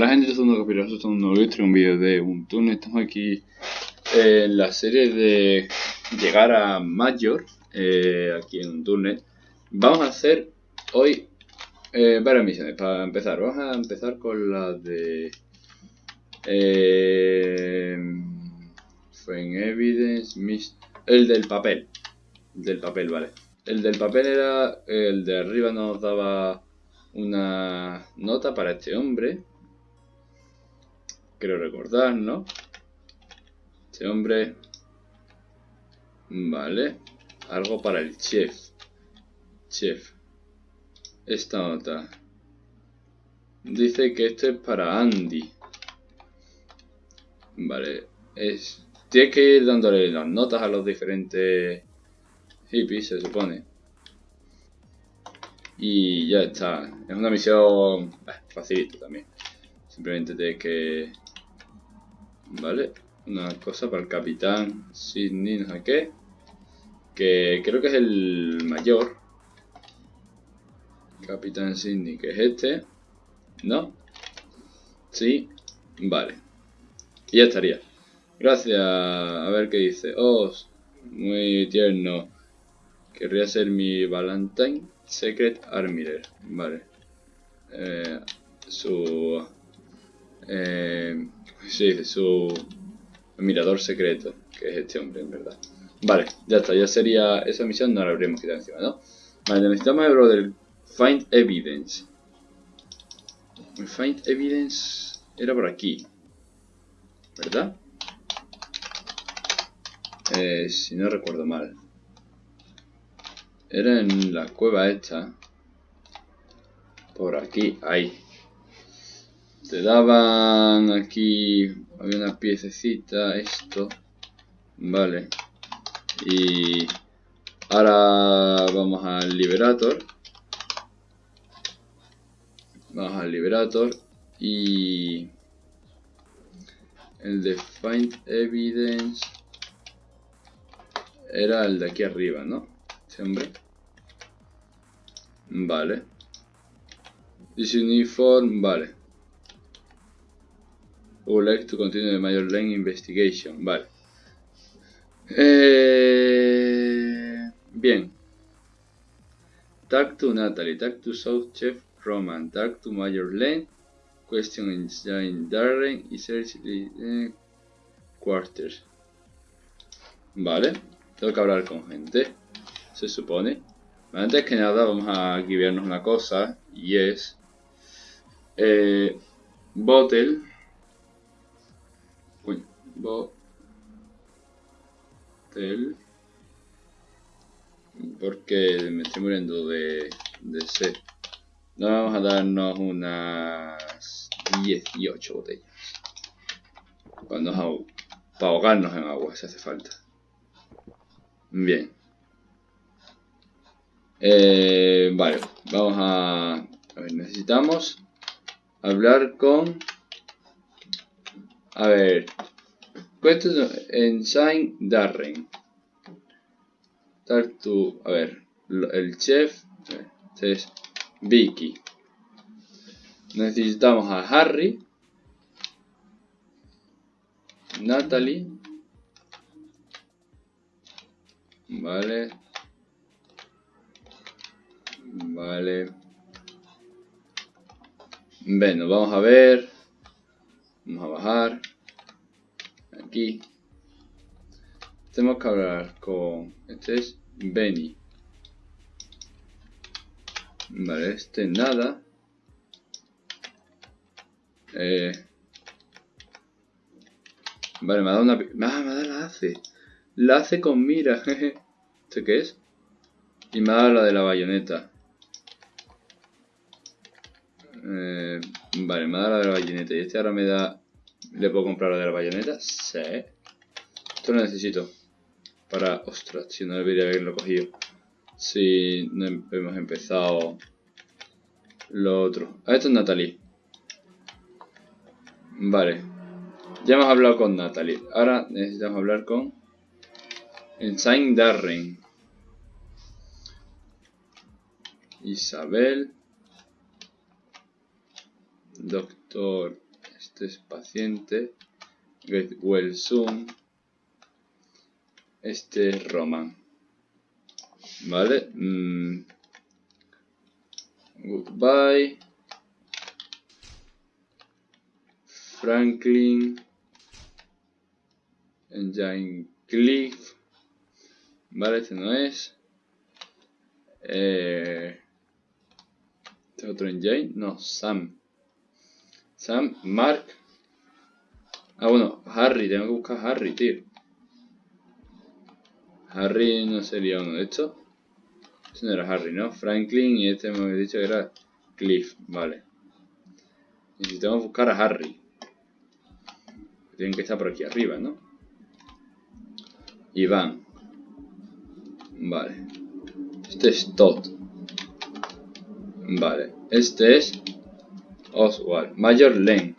Hola gente, soy un nuevo esto es un nuevo video, un vídeo de un túnel. Estamos aquí en la serie de llegar a Mayor, eh, aquí en un túnel. Vamos a hacer hoy eh, varias misiones para empezar. Vamos a empezar con la de... Eh, Frame Evidence, el del papel. El del papel, vale. El del papel era, el de arriba nos daba una nota para este hombre. Quiero recordar, ¿no? Este hombre... Vale. Algo para el chef. Chef. Esta nota. Dice que esto es para Andy. Vale. Es... Tienes que ir dándole las notas a los diferentes hippies, se supone. Y ya está. Es una misión eh, facilita también. Simplemente tienes que... Vale. Una cosa para el capitán Sidney, no sé qué. Que creo que es el mayor. Capitán Sidney, que es este. ¿No? Sí. Vale. Y ya estaría. Gracias. A ver qué dice. Oh, muy tierno. Querría ser mi Valentine. Secret Armiller, vale. Eh, su... Eh, sí, su mirador secreto, que es este hombre, en verdad. Vale, ya está, ya sería esa misión, no la habríamos quitado encima, ¿no? Vale, necesitamos el del Find Evidence. El Find Evidence era por aquí, ¿verdad? Eh, si no recuerdo mal. Era en la cueva esta. Por aquí, ahí. Te daban aquí... Había una piececita, esto. Vale. Y... Ahora vamos al Liberator. Vamos al Liberator. Y... El de Find Evidence... Era el de aquí arriba, ¿no? hombre. Vale. This uniform, vale. Would like to continue major lane investigation, vale. Eh, bien. Talk to Natalie, talk to South Chef Roman, talk to Major Lane, question in Darren y search eh, quarters. Vale, tengo que hablar con gente se supone. Antes que nada vamos a vernos una cosa y es eh, Bottle Uy, Bottle porque me estoy muriendo de, de sed. vamos a darnos unas 18 botellas. Cuando, para ahogarnos en agua si hace falta. Bien. Eh, vale, vamos a... A ver, necesitamos hablar con... A ver... en Saint Darren. Talk to... A ver, el chef... Este es Vicky. Necesitamos a Harry. Natalie. Vale. Vale. Bueno, vamos a ver. Vamos a bajar. Aquí. Tenemos que hablar con... Este es Benny. Vale, este nada. Eh... Vale, me ha dado una... Ah, me ha dado la hace. La hace con mira, ¿Este qué es? Y me ha dado la de la bayoneta. Eh, vale, me da la de la bayoneta. Y este ahora me da... ¿Le puedo comprar la de la bayoneta? Sí. Esto lo necesito. Para... Ostras, si no debería haberlo cogido. Si no hemos empezado... Lo otro. Ah, esto es Natalie. Vale. Ya hemos hablado con Natalie. Ahora necesitamos hablar con... Ensign Darren. Isabel. Doctor, es paciente. Get well. Este es Roman. ¿Vale? Mm. Goodbye. Franklin. Engine Cliff. Vale, este no es. Eh, ¿Este otro engine? No, Sam. Sam, Mark. Ah, bueno, Harry. Tengo que buscar a Harry, tío. Harry no sería uno de estos. Este no era Harry, ¿no? Franklin y este me había dicho que era Cliff. Vale. Necesitamos buscar a Harry. Tienen que estar por aquí arriba, ¿no? Iván. Vale. Este es Todd. Vale. Este es Oswald. Mayor Len.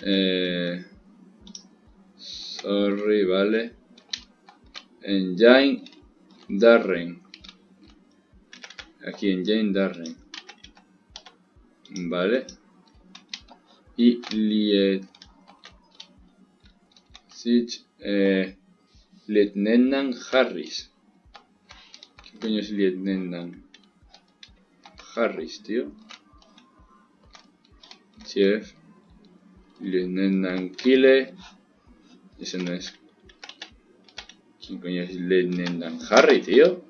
Eh, sorry, vale. Engine Darren. Aquí Engine Darren. Vale. Y Liet. Eh, Lieutenant Harris. ¿Qué coño es Lieutenant Harris, tío? Lieutenant Kille. Ese no es. ¿Quién coño es Lieutenant Harry, tío?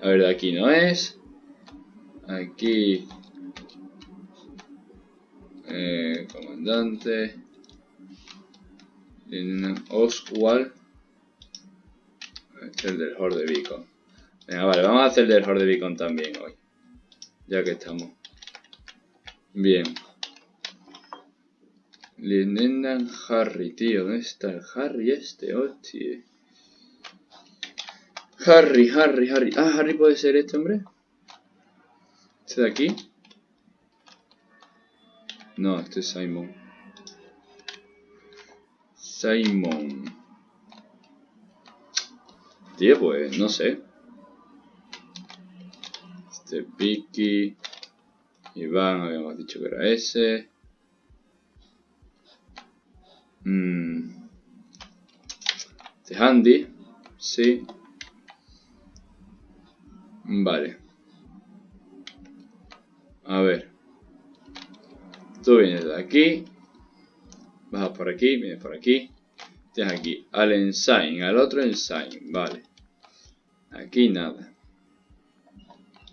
A ver, aquí no es. Aquí. Eh, comandante. Lieutenant Oswald. Este es el del Horde Beacon. Venga, vale, vamos a hacer el del Horde Beacon también hoy. Ya que estamos. Bien. Lieutenant Harry, tío. ¿Dónde está el Harry este? Hostia. Harry, Harry, Harry. Ah, Harry puede ser este hombre. Este de aquí. No, este es Simon. Simon. Tío, pues no sé. Este Vicky. Iván, habíamos dicho que era ese. Mm. Este Handy. Sí. Vale. A ver. Tú vienes de aquí. Bajas por aquí, vienes por aquí. Tienes aquí al ensign, al otro ensign. Vale. Aquí nada.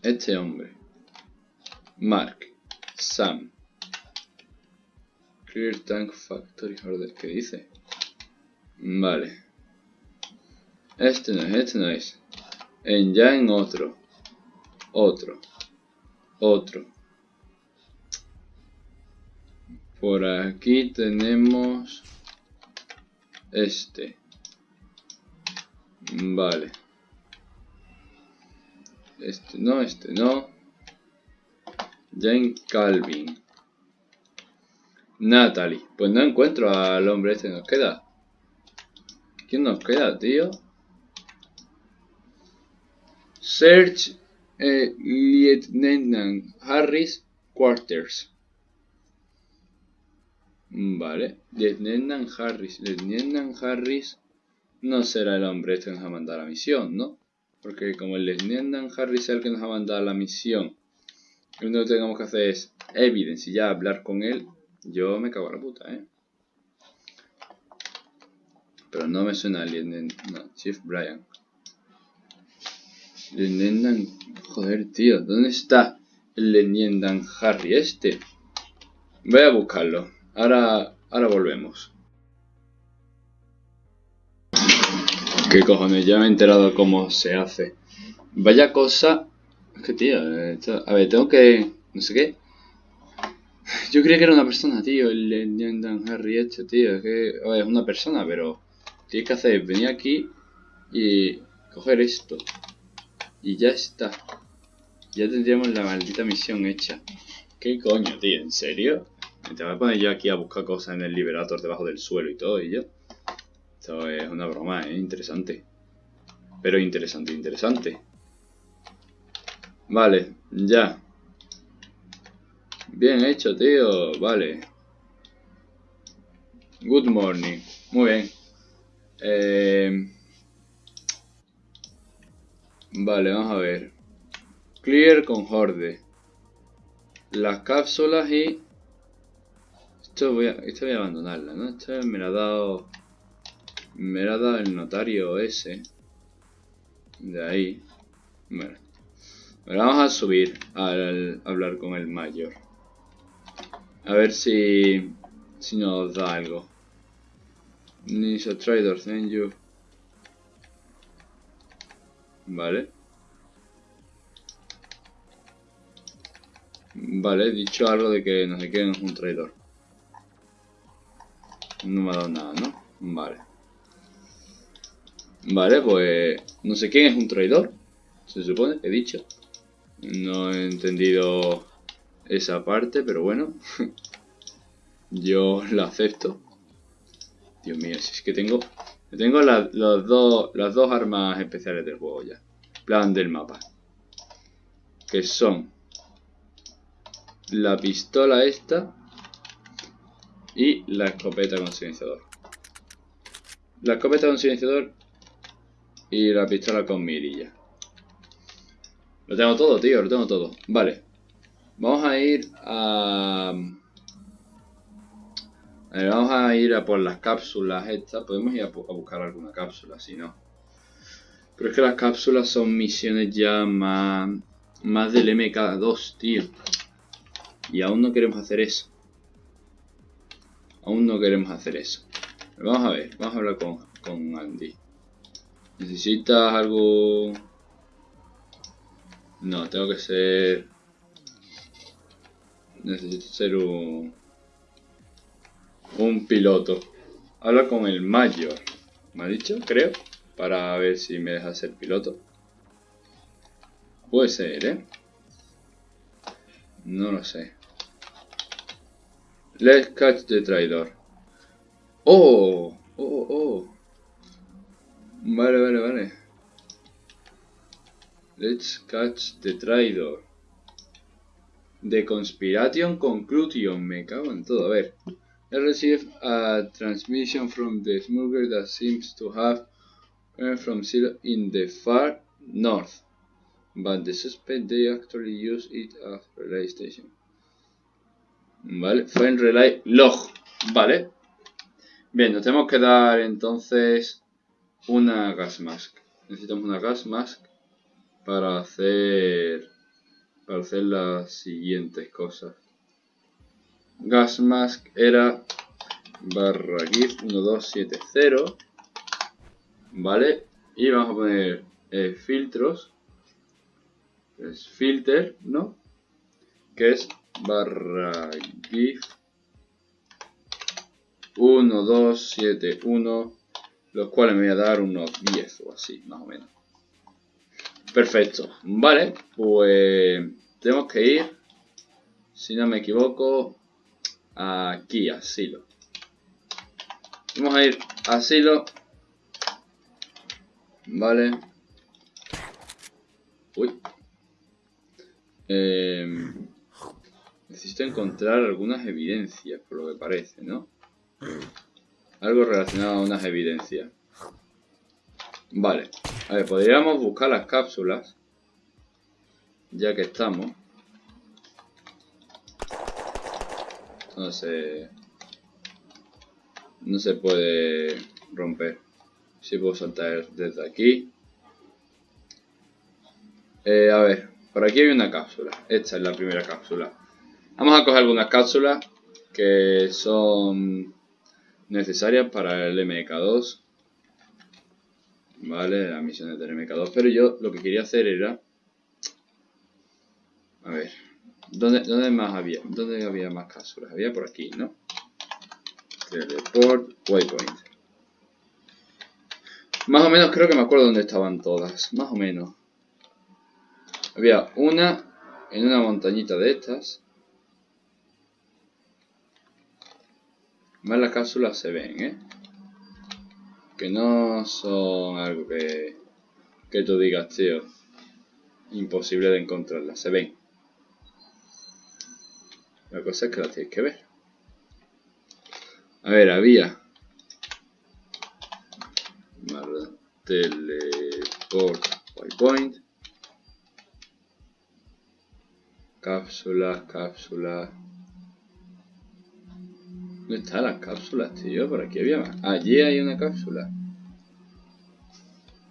Este hombre. Mark. Sam. Tank Factory Order. ¿Qué dice? Vale. Este no es, este no es. En ya en otro. Otro. Otro. Por aquí tenemos este. Vale. Este no, este no. Jane Calvin. Natalie. Pues no encuentro al hombre este. Nos queda. ¿Quién nos queda, tío? Search eh, Lieutenant Harris Quarters. Vale. Lieutenant Harris. Lieutenant Harris no será el hombre este que nos ha mandado la misión, ¿no? Porque como el Lieutenant Harris es el que nos ha mandado la misión, lo único que tenemos que hacer es evidencia y ya hablar con él. Yo me cago en la puta, ¿eh? Pero no me suena Lieutenant... No, Chief Brian. Lieutenant... Joder, tío. ¿Dónde está el Lieutenant Harry este? Voy a buscarlo. Ahora, ahora volvemos. ¿Qué cojones? Ya me he enterado cómo se hace. Vaya cosa... Es que, tío... A ver, tengo que... No sé qué. Yo creía que era una persona, tío. El Lieutenant Harry este, tío. Es que... Es una persona, pero... Tienes que hacer venir aquí y coger esto. Y ya está. Ya tendríamos la maldita misión hecha. ¿Qué coño, tío? ¿En serio? Te voy a poner yo aquí a buscar cosas en el Liberator debajo del suelo y todo, y yo. Esto es una broma, ¿eh? Interesante. Pero interesante, interesante. Vale, ya. Bien hecho, tío. Vale. Good morning. Muy bien. Eh... Vale, vamos a ver. Clear con Horde. Las cápsulas y... Esto voy a, esto voy a abandonarla, ¿no? Esto me la ha dado... Me la ha dado el notario ese. De ahí. Bueno. Vamos a subir al hablar con el mayor. A ver si... Si nos da algo. Ninja Trader, thank you. Vale. Vale, he dicho algo de que no sé quién es un traidor. No me ha dado nada, ¿no? Vale. Vale, pues... No sé quién es un traidor. Se supone, he dicho. No he entendido esa parte, pero bueno. Yo la acepto. Dios mío, si es que tengo... Tengo las dos, las dos armas especiales del juego ya. Plan del mapa. Que son... La pistola esta. Y la escopeta con silenciador. La escopeta con silenciador. Y la pistola con mirilla. Lo tengo todo, tío, lo tengo todo. Vale. Vamos a ir a... vamos a ir a por las cápsulas estas. Podemos ir a, buscar alguna cápsula, si no. Pero es que las cápsulas son misiones ya más... Más del MK2, tío. Y aún no queremos hacer eso. Aún no queremos hacer eso. vamos a ver, vamos a hablar con, con Andy. ¿Necesitas algo no, tengo que ser... Necesito ser un... Piloto. Habla con el mayor. ¿Me ha dicho? Creo. Para ver si me deja ser piloto. Puede ser, ¿eh? No lo sé. Let's catch the traidor. ¡Oh! ¡Oh, oh! Vale, vale, vale. Let's catch the traitor. The conspiration conclusion. Me cago en todo. A ver. I received a transmission from the smuggler that seems to have come from zero in the far north. But the suspect they actually use it as relay station. Vale, fue en relay log. Vale. Bien, nos tenemos que dar entonces una gas mask. Necesitamos una gas mask para hacer para hacer las siguientes cosas. Gas mask era barra gif 1270 vale y vamos a poner eh, filtros. Filter no que es barra gif 1271 los cuales me voy a dar unos 10 o así más o menos Perfecto. Vale, pues tenemos que ir, si no me equivoco, aquí, a Silo. Vamos a ir a Silo. Vale. Uy. Em, necesito encontrar algunas evidencias, por lo que parece, ¿no? Algo relacionado a unas evidencias. Vale. A ver, podríamos buscar las cápsulas. Ya que estamos. No se... No se puede romper. Si puedo saltar desde aquí. Eh, a ver, por aquí hay una cápsula. Esta es la primera cápsula. Vamos a coger algunas cápsulas que son necesarias para el MK2 Vale, las misiones del MK2. Pero yo lo que quería hacer era... A ver. ¿Dónde, dónde más había? ¿Dónde había más cápsulas? Había por aquí, ¿no? Teleport, waypoint. Más o menos creo que me acuerdo dónde estaban todas. Más o menos. Había una en una montañita de estas. Más las cápsulas se ven, ¿eh? Que no son algo que, que tú digas, tío, imposible de encontrarlas, se ven. La cosa es que la tienes que ver. A ver, había... Teleport waypoint. Cápsulas, cápsulas. ¿Dónde están las cápsulas, tío? Por aquí había más. Allí hay una cápsula.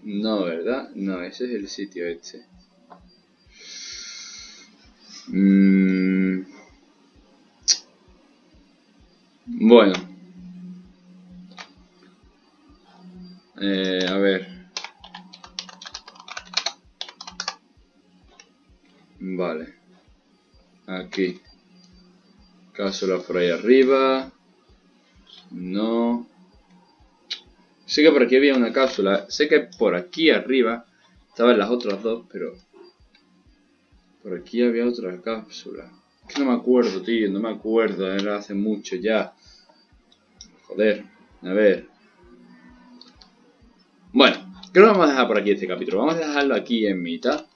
No, ¿verdad? No, ese es el sitio este. Mm. Bueno. Eh, a ver. Vale. Aquí. Cápsula por ahí arriba. No. Sé que por aquí había una cápsula. Sé que por aquí arriba estaban las otras dos, pero... Por aquí había otra cápsula. Es que no me acuerdo, tío. No me acuerdo. Era hace mucho ya. Joder. A ver. Bueno. Creo que vamos a dejar por aquí este capítulo. Vamos a dejarlo aquí en mitad.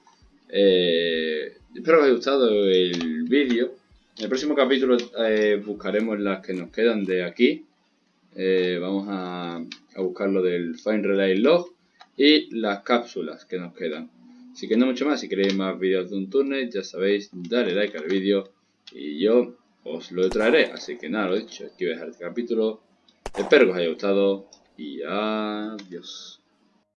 Eh, espero que os haya gustado el vídeo. En el próximo capítulo eh, buscaremos las que nos quedan de aquí. Eh, vamos a, a, buscar lo del Find Relay Log y las cápsulas que nos quedan. Así que no mucho más, si queréis más vídeos de un túnel, ya sabéis, dale like al vídeo y yo os lo traeré. Así que nada, lo dicho, aquí voy a dejar este capítulo. Espero que os haya gustado y adiós.